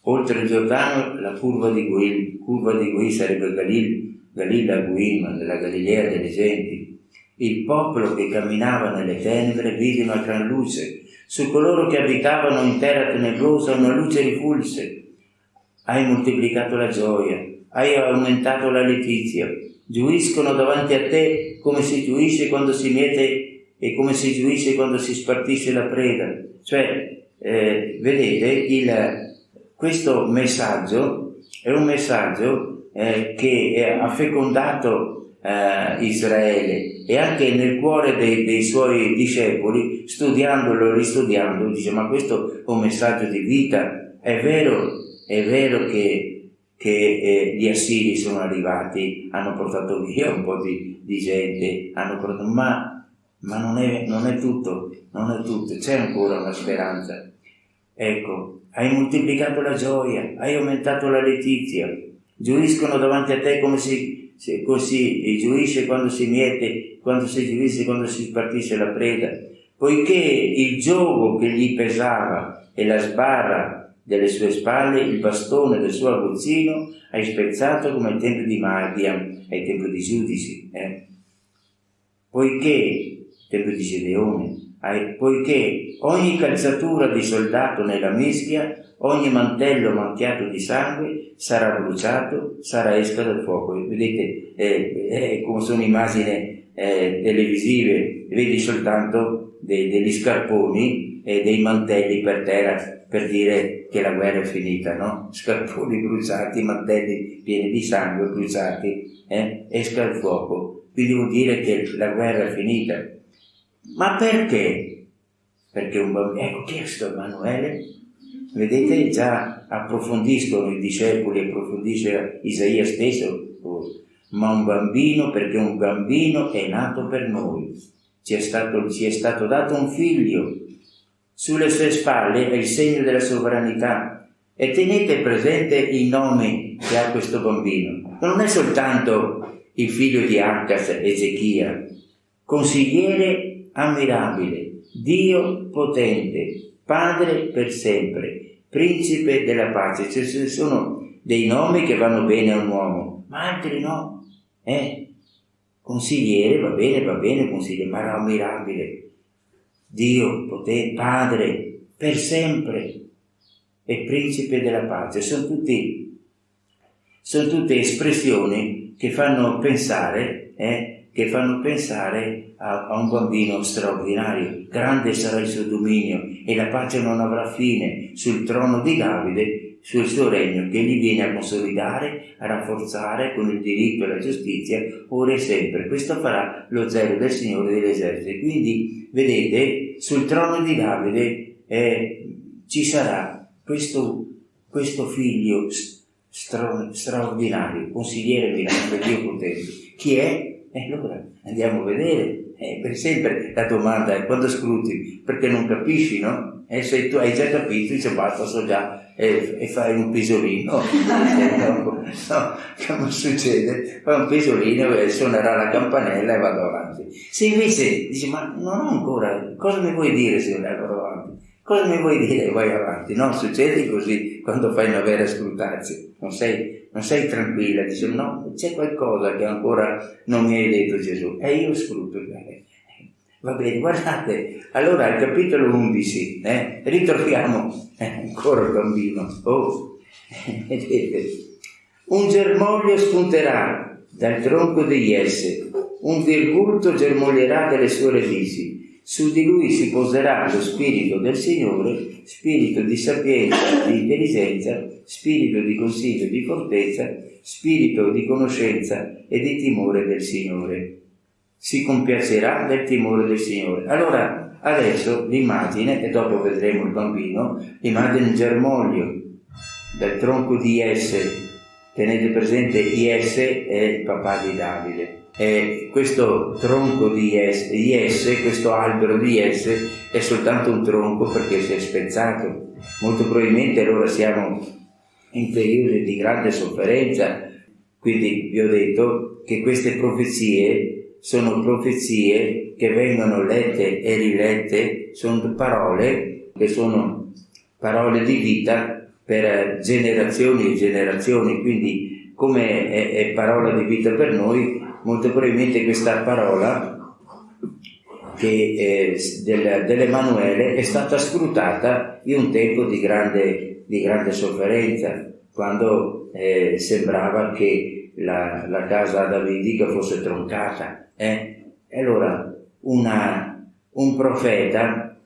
Oltre il Giordano la curva di Guil, curva di Guil sarebbe Galil, Galilla Guim, della Galilea delle genti. Il popolo che camminava nelle tenebre vide una gran luce, su coloro che abitavano in terra tenebrosa una luce rifulse. Hai moltiplicato la gioia, hai aumentato la letizia, giuiscono davanti a te come si giuisce quando si miete e come si giuisce quando si spartisce la preda. Cioè, eh, vedete, il, questo messaggio è un messaggio eh, che ha fecondato eh, Israele e anche nel cuore dei, dei, suoi discepoli, studiandolo e ristudiandolo, dice ma questo è un messaggio di vita, è vero, è vero che, che eh, gli assiri sono arrivati, hanno portato via un po' di, di gente, portato, ma, ma non, è, non è tutto, non è tutto, c'è ancora una speranza. Ecco, hai moltiplicato la gioia, hai aumentato la letizia, giuiscono davanti a te come si, se, così giuisce quando si miete, quando si giuisce, quando si spartisce la preda, poiché il gioco che gli pesava e la sbarra delle sue spalle, il bastone del suo aguzzino, hai spezzato come ai tempi di Madian, ai tempi di giudici, eh? poiché, tempo di Gedeone, poiché ogni calzatura di soldato nella mischia, ogni mantello macchiato di sangue sarà bruciato, sarà esca dal fuoco. Vedete eh, eh, come sono immagini eh, televisive, vedi soltanto dei, degli scarponi e dei mantelli per terra per dire che la guerra è finita, no? Scarponi bruciati, mantelli pieni di sangue bruciati, eh? esca il fuoco. Quindi vuol dire che la guerra è finita ma perché? Perché un bambino, ecco chi è questo Emanuele? Vedete, già approfondiscono i discepoli, approfondisce Isaia stesso, ma un bambino perché un bambino è nato per noi, ci è stato, ci è stato dato un figlio, sulle sue spalle è il segno della sovranità e tenete presente i nomi che ha questo bambino. Non è soltanto il figlio di Arcas, Ezechia, consigliere ammirabile, Dio potente, Padre per sempre, Principe della pace. Cioè, ci sono dei nomi che vanno bene a un uomo, ma altri no. Eh? Consigliere va bene, va bene, consigliere, ma ammirabile. Dio potente, Padre per sempre e Principe della pace. Sono, tutti, sono tutte espressioni che fanno pensare eh, che fanno pensare a, a, un bambino straordinario. Grande sarà il suo dominio e la pace non avrà fine sul trono di Davide, sul suo regno, che gli viene a consolidare, a rafforzare con il diritto e la giustizia, ora e sempre. Questo farà lo zelo del Signore degli eserciti. Quindi, vedete, sul trono di Davide eh, ci sarà questo, questo figlio stra, straordinario, consigliere mirabile, Dio potente. Chi è? E allora andiamo a vedere. Eh, per sempre la domanda è quando scruti, perché non capisci, no? E se tu hai già capito, dice basta, so già, e, e fai un pisolino. no, come succede? Fai un pisolino e suonerà la campanella e vado avanti. Se invece dici, ma non ho ancora, cosa mi vuoi dire se non vado avanti? Cosa mi vuoi dire? Vai avanti. No, succede così quando fai una vera scrutazione. Non sei, non sei tranquilla, dici no, c'è qualcosa che ancora non mi hai detto Gesù. E io scruto. Eh, va bene, guardate, allora al capitolo 11 eh, ritroviamo eh, ancora il bambino. Oh, vedete, un germoglio spunterà dal tronco degli esse, un virgulto germoglierà dalle sue radici su di lui si poserà lo Spirito del Signore, spirito di sapienza, di intelligenza, spirito di consiglio, di fortezza, spirito di conoscenza e di timore del Signore. Si compiacerà del timore del Signore. Allora, Adesso l'immagine, e dopo vedremo il bambino, l'immagine in germoglio del tronco di Esse. Tenete presente IS è il papà di Davide. E questo tronco di Esse, questo albero di Esse, è soltanto un tronco perché si è spezzato. Molto probabilmente allora siamo in periodi di grande sofferenza, quindi vi ho detto che queste profezie sono profezie che vengono lette e rilette, sono parole che sono parole di vita per generazioni e generazioni, quindi come è, è parola di vita per noi, molto probabilmente questa parola che, eh, del, dell'Emanuele è stata scrutata in un tempo di grande, di grande sofferenza, quando eh, sembrava che la, la, casa davidica fosse troncata. Eh? E allora una, un profeta,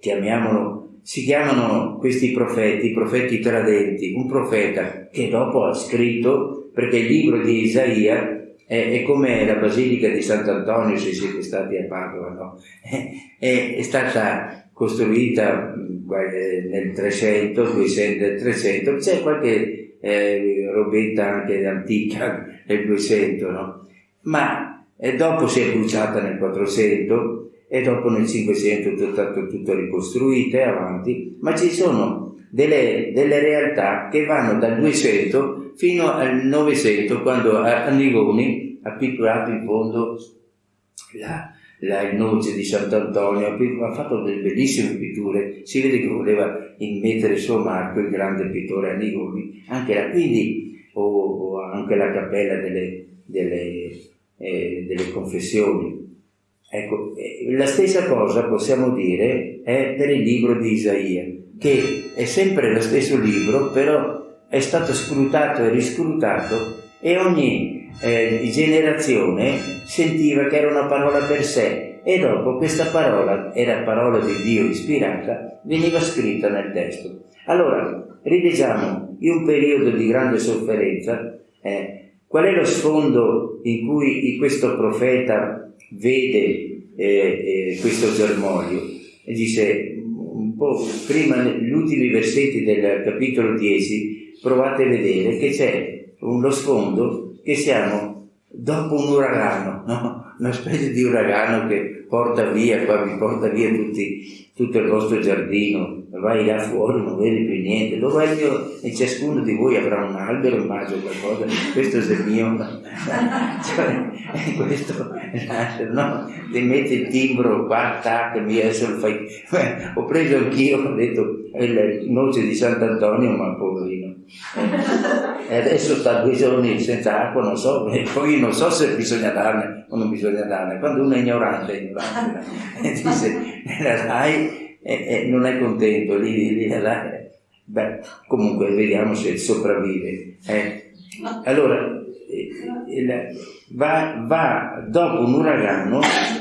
chiamiamolo, si chiamano questi profeti, profeti tradenti, un profeta che dopo ha scritto, perché il libro di Isaia è, è come la basilica di Sant'Antonio, se siete stati a Padova, no? è, è stata costruita eh, nel 300, 200, 300, c'è qualche eh, robetta anche antica nel 200, no? Ma eh, dopo si è bruciata nel 400 e dopo nel 500 è stato tutto ricostruito e avanti, ma ci sono delle, delle, realtà che vanno dal 200 fino al 900 quando Annigoni ha pitturato in fondo la, la, il noce di Sant'Antonio, ha fatto delle bellissime pitture, si vede che voleva immettere il suo marco il grande pittore Annigoni, anche la, quindi, o, o anche la cappella delle, delle, eh, delle confessioni. Ecco, eh, la stessa cosa possiamo dire è per il libro di Isaia, che è sempre lo stesso libro, però è stato scrutato e riscrutato e ogni eh, generazione sentiva che era una parola per sé e dopo questa parola, era parola di Dio ispirata, veniva scritta nel testo. Allora, rileggiamo in un periodo di grande sofferenza, eh, qual è lo sfondo in cui questo profeta vede eh, eh, questo germoglio? E dice, un po' prima, negli ultimi versetti del capitolo 10, provate a vedere che c'è uno sfondo che siamo dopo un uragano, no? Una specie di uragano che porta via, qua vi porta via tutti, tutto il vostro giardino, vai là fuori, non vedi più niente, il mio, e ciascuno di voi avrà un albero, immagino qualcosa, questo è il mio, cioè, questo, no? ti metti il timbro qua, tac, mi adesso lo fai, ho preso anch'io, ho detto, il noce di Sant'Antonio, ma poverino, e adesso sta due giorni senza acqua, non so, poi non so se bisogna darne o non bisogna darne, quando uno è ignorante, è ignorante, dice, la dai, e, e non è contento, lì, lì, là, beh, comunque vediamo se sopravvive. Eh. Allora, eh, va, va, dopo un uragano,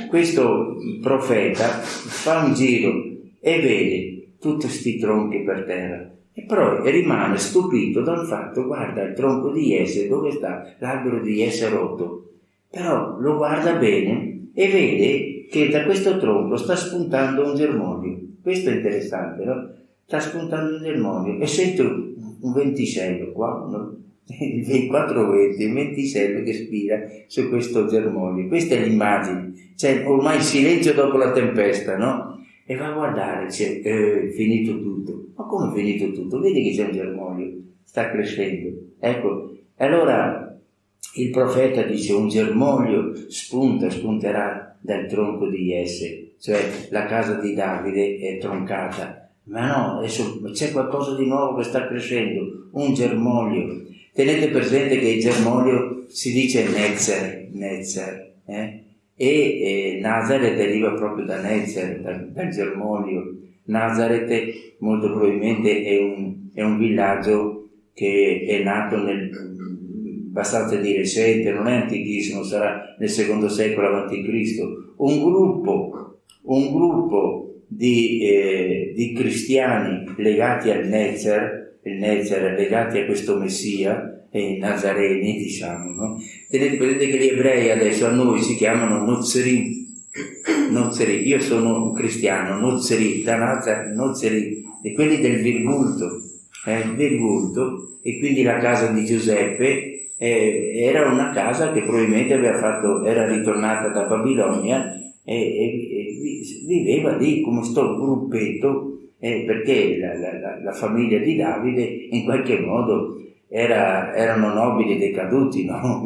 questo profeta fa un giro e vede tutti questi tronchi per terra. E poi rimane stupito dal fatto, guarda il tronco di Esse, dove sta l'albero di Esse rotto? Però lo guarda bene e vede che da questo tronco sta spuntando un germoglio. Questo è interessante, no? Sta spuntando un germoglio e sento un venticello qua, no? il 420, il venticello che spira su questo germoglio. Questa è l'immagine, c'è ormai il silenzio dopo la tempesta, no? E va a guardare, c'è eh, finito tutto. Ma come è finito tutto? Vedi che c'è un germoglio, sta crescendo. Ecco, allora il profeta dice un germoglio spunta, spunterà dal tronco di Jesse cioè la casa di Davide è troncata. Ma no, c'è qualcosa di nuovo che sta crescendo, un germoglio. Tenete presente che il germoglio si dice Nezer, Nezer eh? e eh, Nazareth deriva proprio da Nezer, dal, dal germoglio. Nazareth molto probabilmente è un, è un villaggio che è nato nel, abbastanza di recente, non è antichissimo, sarà nel secondo secolo a.C. Un gruppo un gruppo di, eh, di cristiani legati al Nezer, il Nezer legati a questo Messia, eh, Nazareni diciamo, no? tenete presente che gli ebrei adesso a noi si chiamano Nozrim, Nozeri, io sono un cristiano, Nozeri, da Nazareth, Nozeri, e quelli del Virgulto, eh, Virgulto, e quindi la casa di Giuseppe eh, era una casa che probabilmente fatto, era ritornata da Babilonia e, e, e viveva lì come sto gruppetto eh, perché la, la, la, famiglia di Davide in qualche modo era, erano nobili decaduti, no?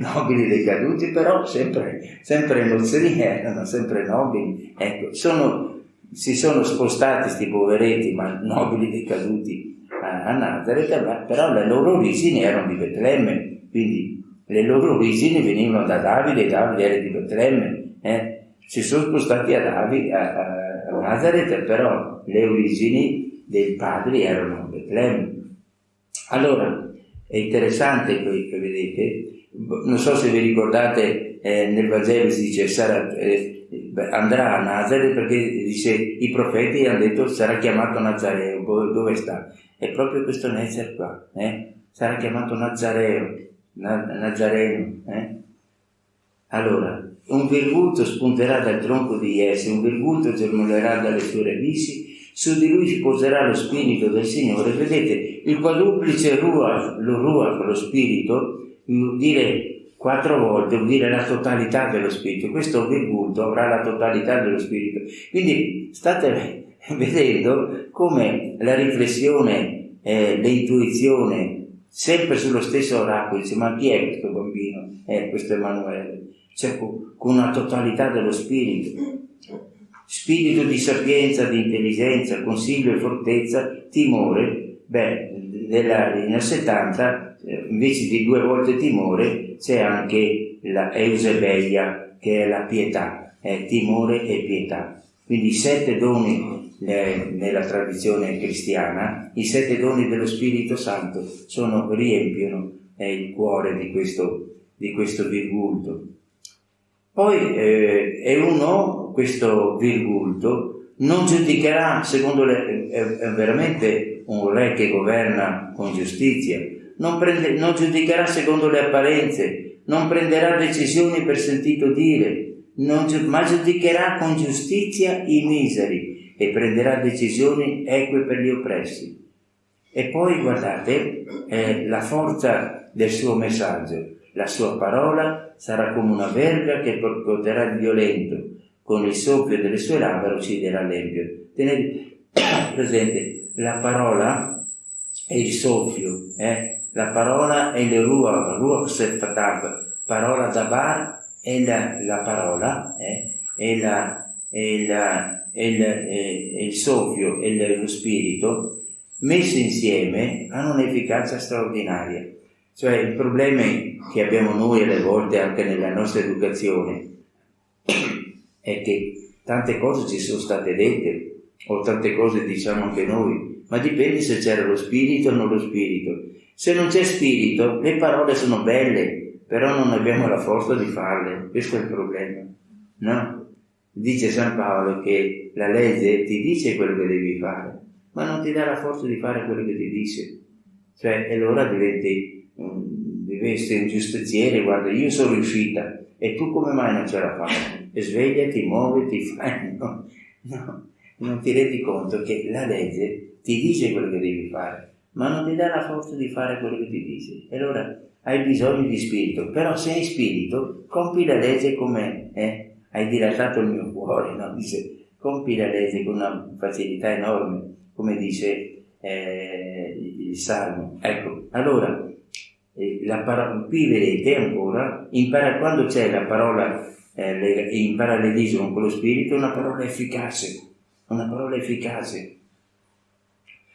nobili decaduti, però sempre, sempre nozzerini erano sempre nobili. Ecco, sono, si sono spostati questi poveretti, ma nobili decaduti a, Nazareth, però le loro origini erano di Betlemme, quindi le loro origini venivano da Davide, Davide era di Betlemme, eh? si sono spostati a, Davide, a, a, Nazareth, però le origini dei padri erano a Betlemme. Allora, è interessante che vedete, non so se vi ricordate, eh, nel Vangelo si dice sarà, eh, andrà a Nazareth perché dice i profeti hanno detto sarà chiamato Nazareo, dove sta? È proprio questo Nezer qua, eh? sarà chiamato Nazareo, Na, Nazareno. Eh? Allora, un virgulto spunterà dal tronco di Jesse, un virgulto germolerà dalle sue radici, su di lui si poserà lo spirito del Signore. Vedete, il quadruplice ruach, lo ruach, lo spirito, vuol dire quattro volte, vuol dire la totalità dello spirito. Questo virgulto avrà la totalità dello spirito. Quindi state vedendo come la riflessione, eh, l'intuizione, sempre sullo stesso oracolo, dice ma chi è questo bambino? Eh, questo Emanuele. Cioè, con una totalità dello spirito spirito di sapienza, di intelligenza, consiglio e fortezza, timore, beh, nella linea 70 eh, invece di due volte timore c'è anche la Eusebia che è la pietà, è timore e pietà. Quindi i sette doni eh, nella tradizione cristiana, i sette doni dello Spirito Santo sono, riempiono eh, il cuore di questo, di questo virgulto. Poi eh, è uno, questo virgulto, non giudicherà, secondo le, è, è veramente un re che governa con giustizia, non, prende, non giudicherà secondo le apparenze, non prenderà decisioni per sentito dire, non, ma giudicherà con giustizia i miseri e prenderà decisioni eque per gli oppressi. E poi guardate eh, la forza del suo messaggio la sua parola sarà come una verga che percuoterà il violento, con il soffio delle sue labbra ucciderà l'empio. Tenete presente, la parola è il soffio, eh? la parola è il ruach, ruach sefatav, parola dabar è la, la parola, eh? è, la, è, la, è, il, è il soffio, è lo spirito, messi insieme hanno un'efficacia straordinaria. Cioè il problema che abbiamo noi alle volte anche nella nostra educazione è che tante cose ci sono state dette o tante cose diciamo anche noi, ma dipende se c'era lo spirito o non lo spirito. Se non c'è spirito, le parole sono belle, però non abbiamo la forza di farle, questo è il problema. No? Dice San Paolo che la legge ti dice quello che devi fare, ma non ti dà la forza di fare quello che ti dice. Cioè, allora diventi essere un giustiziere, guarda, io sono riuscita e tu come mai non ce la fai? E svegliati, muoviti, fai, no, no, non ti rendi conto che la legge ti dice quello che devi fare, ma non ti dà la forza di fare quello che ti dice. E allora hai bisogno di spirito, però se hai spirito, compi la legge come eh? hai dilatato il mio cuore, no? Dice, compi la legge con una facilità enorme, come dice eh, il Salmo. Ecco, allora la parola, qui vedete ancora, impara, quando c'è la parola eh, in parallelismo con lo spirito, una parola efficace, una parola efficace.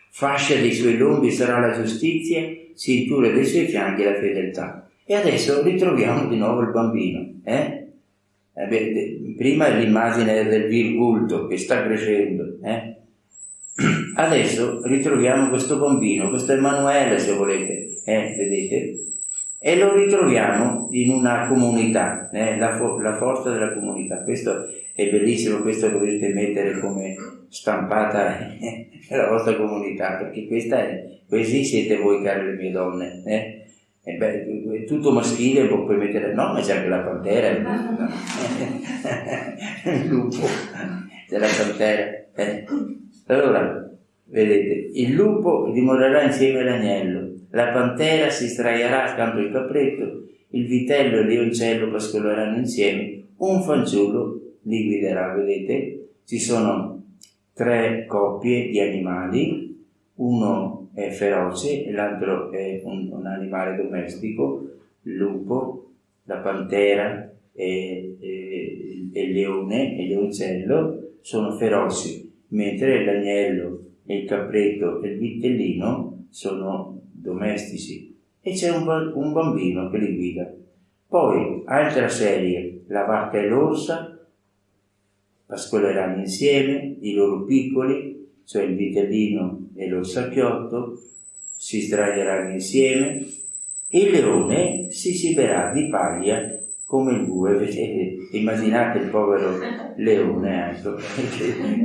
Fascia dei suoi lombi sarà la giustizia, cintura dei suoi fianchi la fedeltà. E adesso ritroviamo di nuovo il bambino. Eh? Eh beh, prima l'immagine del virgulto che sta crescendo. Eh? Adesso ritroviamo questo bambino, questo Emanuele se volete, eh, vedete? E lo ritroviamo in una comunità, eh, la, fo- la, forza della comunità. Questo è bellissimo, questo lo dovete mettere come stampata nella vostra comunità, perché questa è, così siete voi, cari le mie donne. Eh? E beh, tutto maschile, puoi mettere, no, ma c'è anche la pantera, il lupo, c'è la pantera. Eh. Allora, vedete, il lupo dimorerà insieme all'agnello, la pantera si straiarà accanto al capretto, il vitello e il leoncello pascoleranno insieme, un fanciullo li guiderà, vedete? Ci sono tre coppie di animali, uno è feroce e l'altro è un, un animale domestico, il lupo, la pantera e, e, e il leone e il leoncello sono feroci, mentre l'agnello e il capretto e il vitellino sono domestici e c'è un, un bambino che li guida. Poi, altra serie, la vacca e l'orsa pascoleranno insieme, i loro piccoli, cioè il vitellino e lo sacchiotto si sdraieranno insieme e il leone si ciberà di paglia come il bue, vedete, immaginate il povero leone, ecco,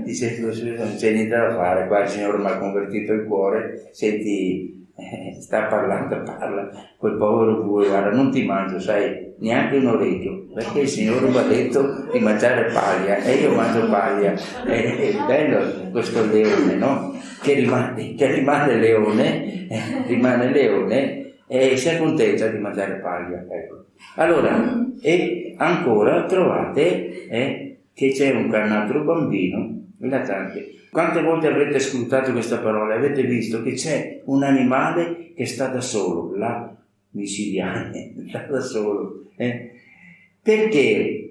dice non c'è niente da fare, qua il Signore mi ha convertito il cuore, senti, eh, sta parlando, parla, quel povero bue, guarda, non ti mangio, sai, neanche un orecchio, perché il Signore mi ha detto di mangiare paglia e io mangio paglia, è, è bello questo leone, no? che rimane, che rimane leone, eh, rimane leone e si accontenta di mangiare paglia. Ecco. Allora, e ancora trovate eh, che c'è un, altro bambino, anche, quante volte avrete ascoltato questa parola? Avete visto che c'è un animale che sta da solo, là, micidiale, sta da solo. Eh? Perché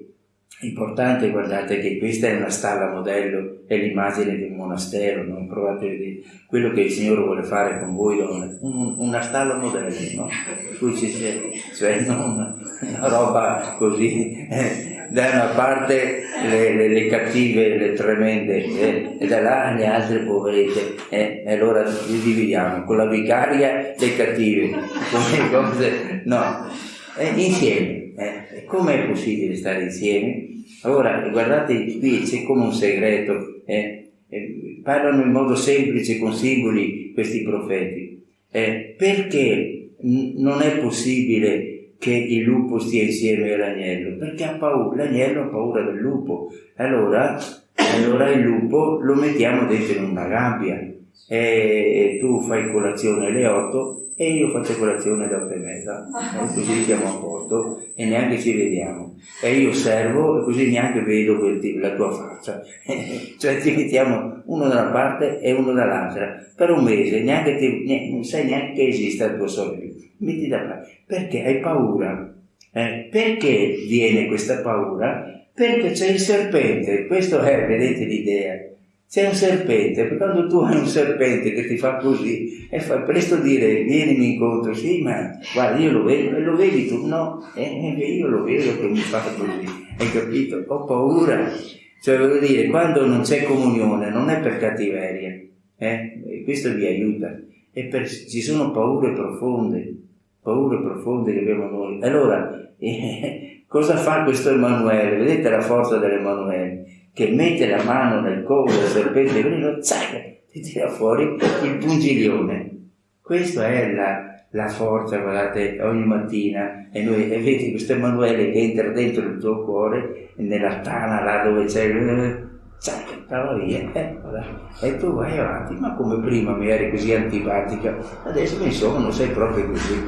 Importante, guardate che questa è una stalla modello, è l'immagine un monastero, non provate a vedere quello che il Signore vuole fare con voi donne, un, una stalla modello, no? Cui ci sia, cioè non una roba così, eh, da una parte le, le, le, cattive, le tremende, eh, e da là le altre poverette, eh, e allora li dividiamo, con la vicaria le cattive, con le cose, no, eh, insieme eh, com'è possibile stare insieme? Allora, guardate, qui c'è come un segreto. Eh, eh, parlano in modo semplice, con simboli, questi profeti. Eh, perché non è possibile che il lupo stia insieme all'agnello? Perché ha paura, l'agnello ha paura del lupo. Allora, allora il lupo lo mettiamo dentro in una gabbia e tu fai colazione alle 8 e io faccio colazione alle 8 e mezza. E così siamo a posto e neanche ci vediamo. E io servo e così neanche vedo la tua faccia. Cioè ti mettiamo uno da una parte e uno dall'altra. Per un mese neanche ti, non sai neanche che esista il tuo sorello metti da parte. Perché hai paura? Eh? perché viene questa paura? perché c'è il serpente. Questo è vedete l'idea c'è un serpente, quando tu hai un serpente che ti fa così e fa presto dire vienimi incontro, sì, ma guarda, io lo vedo, e lo vedi tu, no, eh, io lo vedo che mi fa così, hai capito? Ho paura. Cioè, voglio dire, quando non c'è comunione, non è per cattiveria, eh? questo vi aiuta, per, ci sono paure profonde, paure profonde che abbiamo noi. Allora, eh, cosa fa questo Emanuele? Vedete la forza dell'Emanuele? Che mette la mano nel collo del serpente veleno, zac, ti tira fuori il pungiglione. Questa è la, la, forza, guardate, ogni mattina, e noi, e vedi questo Emanuele che entra dentro il tuo cuore, nella tana là dove c'è, zac, stava via, eh, e tu vai avanti, ma come prima mi eri così antipatica, adesso insomma non sei proprio così,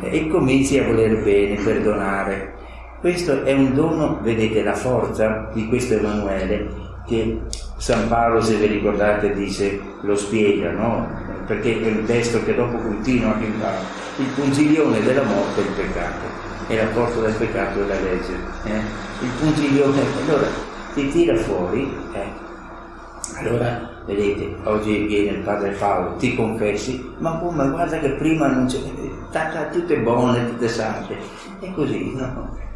eh, e cominci a voler bene, perdonare, questo è un dono, vedete la forza di questo Emanuele che San Paolo, se vi ricordate, dice, lo spiega, no? Perché è un testo che dopo continua a cantare. Il pungiglione della morte è il peccato e la forza del peccato è la legge. Eh? Il pungiglione, allora ti tira fuori, eh? allora vedete, oggi viene il padre Paolo, ti confessi, ma come guarda che prima non c'è, tutte buone, tutte sante, è così, no?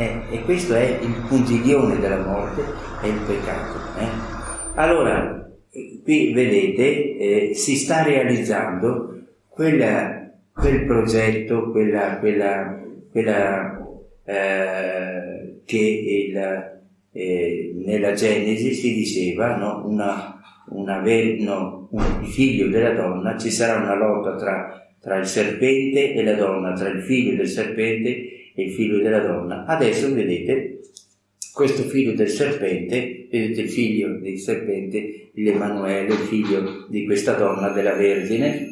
Eh, e questo è il puntiglione della morte, è il peccato. Eh? Allora, qui vedete, eh, si sta realizzando quella, quel progetto, quella, quella, quella eh, che il, eh, nella Genesi si diceva, no? Una, una no, un figlio della donna, ci sarà una lotta tra tra il serpente e la donna, tra il figlio del serpente e il figlio della donna. Adesso vedete questo figlio del serpente, vedete il figlio del serpente, l'Emanuele, figlio di questa donna, della Vergine,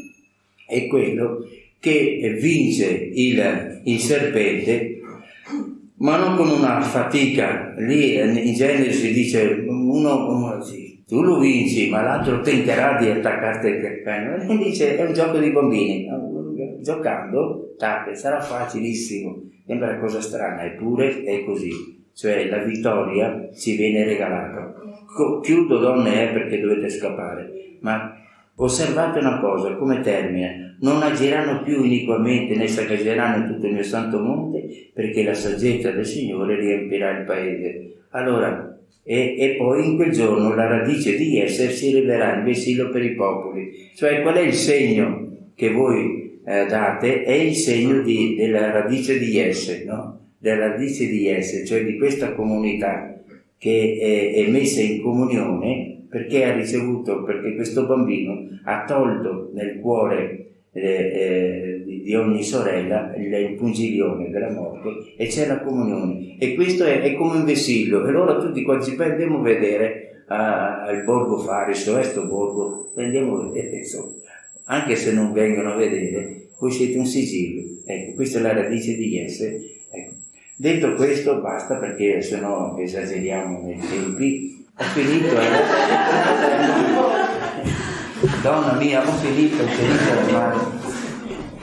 è quello che vince il, il serpente, ma non con una fatica. Lì in genere si dice uno, tu lo vinci, ma l'altro tenterà di attaccarti il cane. E dice è un gioco di bambini. Giocando, tac, sarà facilissimo. Sembra una cosa strana, eppure è così cioè la vittoria ci viene regalata. Chiudo donne è perché dovete scappare, ma osservate una cosa, come termine, non agiranno più iniquamente né sacaggeranno tutto il mio santo monte perché la saggezza del Signore riempirà il paese. Allora, e, e, poi in quel giorno la radice di essere si rivelerà in vessillo per i popoli. Cioè qual è il segno che voi eh, date? È il segno di, della radice di essere, no? della radice di essere, cioè di questa comunità che è, è messa in comunione perché ha ricevuto, perché questo bambino ha tolto nel cuore eh, eh, di ogni sorella il pungiglione della morte e c'è la comunione e questo è, è come un vessillo e allora tutti quanti andiamo a vedere al borgo Fariso, questo borgo, andiamo a vedere insomma, anche se non vengono a vedere, voi siete un sigillo, ecco, questa è la radice di essere, ecco. Detto questo basta perché se no esageriamo nei tempi. Ho finito, eh. Donna mia, ho finito, ho finito ormai.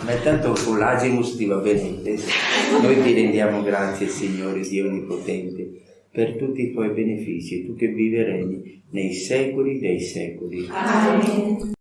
Ma tanto con l'Agimus ti va bene. Noi ti rendiamo grazie, Signore Dio Onnipotente, per tutti i tuoi benefici, tu che viverai nei secoli dei secoli. Amen.